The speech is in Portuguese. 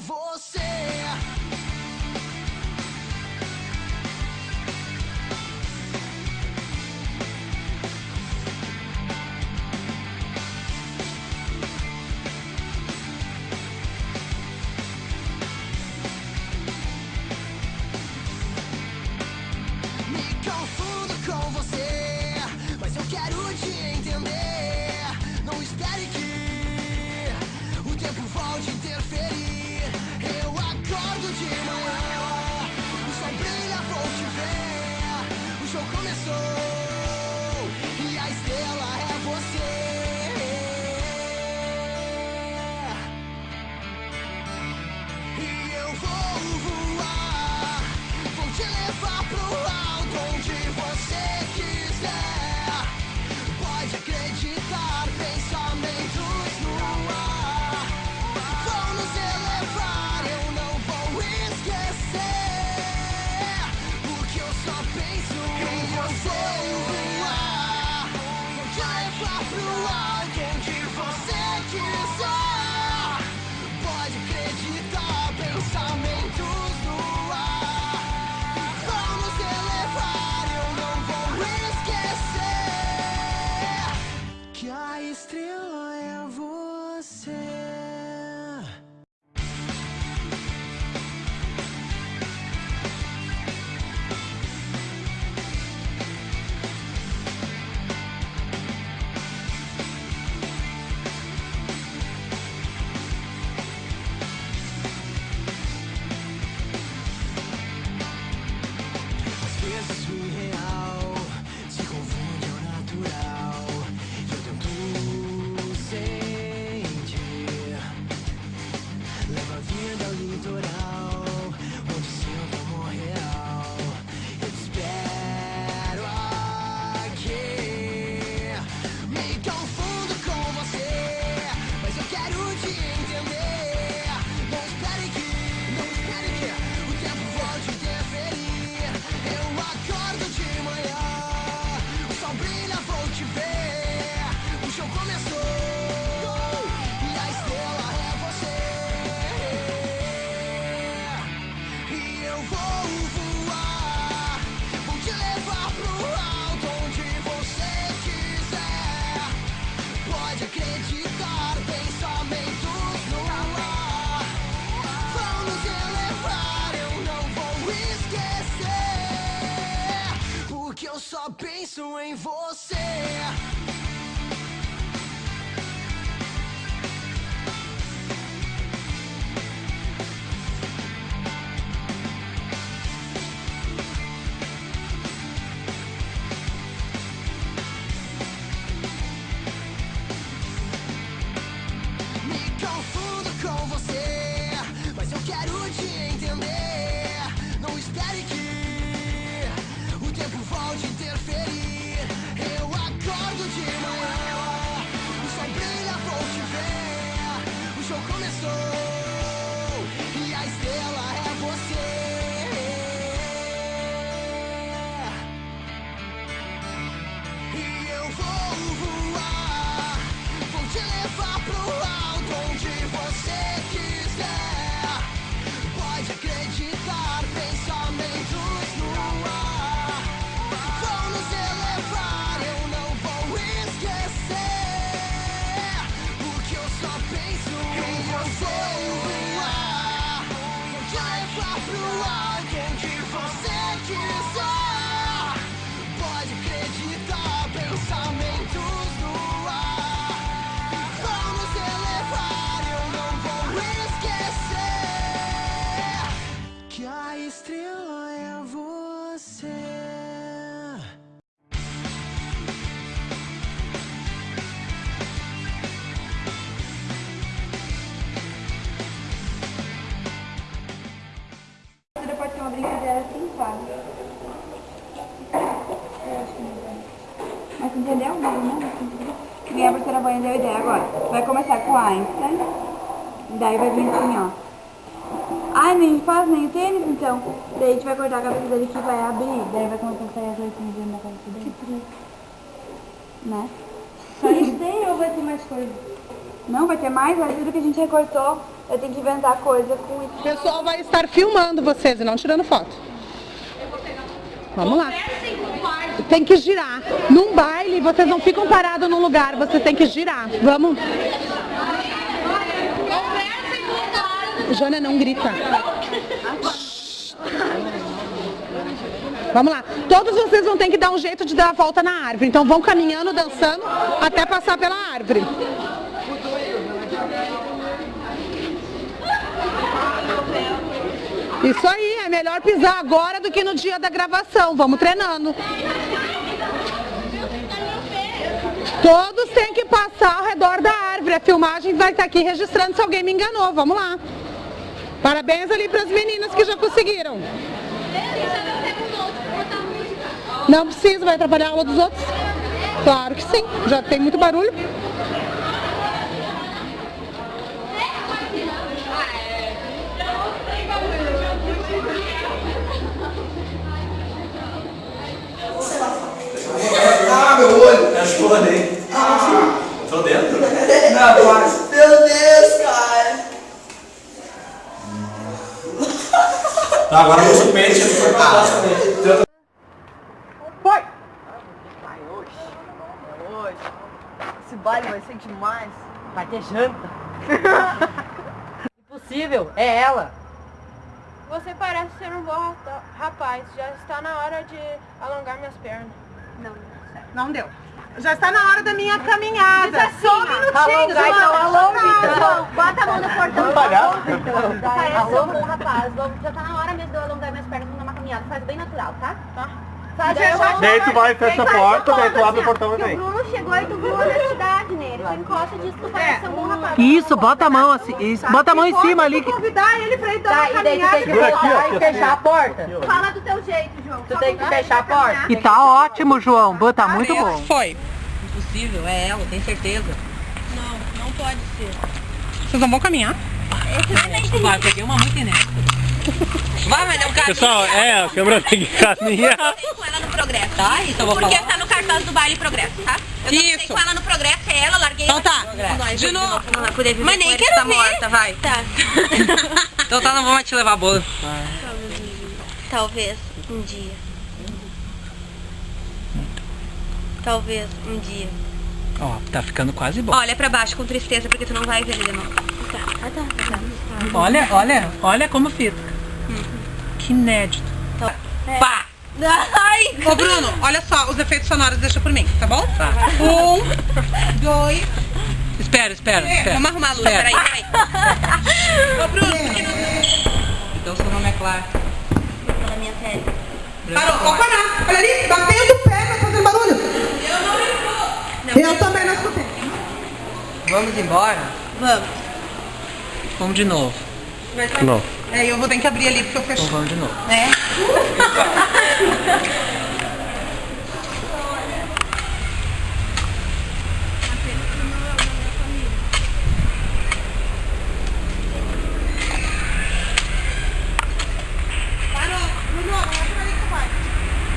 for A estrela é você. te ver. O show começou e a estrela é você. E eu vou voar, vou te levar pro alto onde você quiser. Pode acreditar, pensamentos no ar vão nos elevar. Eu não vou esquecer, porque eu só penso em você você. era trincado. É, Mas entendeu? Não, não. Minha professora banha deu ideia agora. Vai começar com Einstein. Daí vai vir assim, ó. Ai, nem faz nem tênis, então. Daí a gente vai cortar a cabeça dele que vai abrir. Daí vai começar a sair as leitinhas dentro assim, da cabeça dele. Que triste. Né? Só isso tem ou vai ter mais coisa? Não, vai ter mais, vai tudo que a gente recortou. Eu tenho que inventar coisa com isso. O pessoal vai estar filmando vocês e não tirando foto. Vamos lá. Tem que girar. Num baile, vocês não ficam parados num lugar, vocês têm que girar. Vamos. Jônia, não grita. Vamos lá. Todos vocês vão ter que dar um jeito de dar a volta na árvore. Então vão caminhando, dançando, até passar pela árvore. Isso aí, é melhor pisar agora do que no dia da gravação. Vamos treinando. Todos têm que passar ao redor da árvore. A filmagem vai estar aqui registrando se alguém me enganou. Vamos lá. Parabéns ali para as meninas que já conseguiram. Não precisa, vai atrapalhar a aula dos outros? Claro que sim, já tem muito barulho. Ah, meu olho! Acho que eu rodei. Ah! Tô dentro? Não, quase. Meu Deus, cara! Tá, agora eu uso o pente e foi pra trás também. Foi! Vai hoje. Hoje. Esse baile vai ser demais. Vai ter janta. Impossível, é ela. Você parece ser um bom rapaz. Já está na hora de alongar minhas pernas. Não deu. Já está na hora da minha caminhada. Só um minutinho, Alongar, então, alonga, então. Bota a mão no portão. pagar? Parece ser um bom rapaz. Vamos- Já está na hora mesmo de eu alongar minhas pernas numa caminhada. Faz bem natural, tá? Tá. Faz Daí tu vai, fecha a porta, daí tu abre o portão e vem. o Bruno chegou e tu viu a honestidade nele. Tu encosta disso, tu parece ser um bom rapaz. Isso, bota a mão assim, isso, bota a mão em cima ali. que- convidar ele pra ir dar Tá, uma e daí tu tem caminhada. que voltar aqui, e fechar a porta. Fala do teu jeito, João. Tu Só tem que fechar a porta. E tá ótimo, João. Boa, tá muito bom. Foi. Impossível, é ela, tem certeza. Não, não pode ser. Vocês não vão caminhar? Vai, peguei uma muito inédita. Vai, mas é um cara. Pessoal, é, a câmera tem que caminhar. com ela no progresso. Tá, isso eu vou Porque falar. tá no cartaz do baile progresso, tá? Eu Isso. dancei com ela no progresso, é ela, larguei Então ela. tá. De novo. Não vai poder viver Mas com nem ele, quero tá ver. morta, vai. Tá. Então tá, não vou mais te levar bolo. Talvez um dia. Talvez um dia. Ó, tá ficando quase bom. Olha pra baixo com tristeza porque tu não vai ver ele de novo. Tá, tá, tá. tá. Olha, olha, olha como fica. Que inédito. Pá! Ai! Ô Bruno, olha só, os efeitos sonoros deixa por mim, tá bom? Tá. Um, dois, Espera, espera, espera. Vamos arrumar a luz, Espera. peraí, peraí. Ô Bruno, não Então seu nome é Clara. tá na minha pele? Parou, pode parar. Olha ali, batendo o pé, vai fazendo barulho. Eu também não escutei. Vamos embora? Vamos. Vamos de novo. Não. É, eu vou ter que abrir ali porque eu Então fechei. vamos de novo. É.